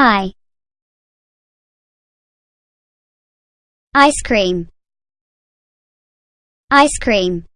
I. Ice cream. Ice cream.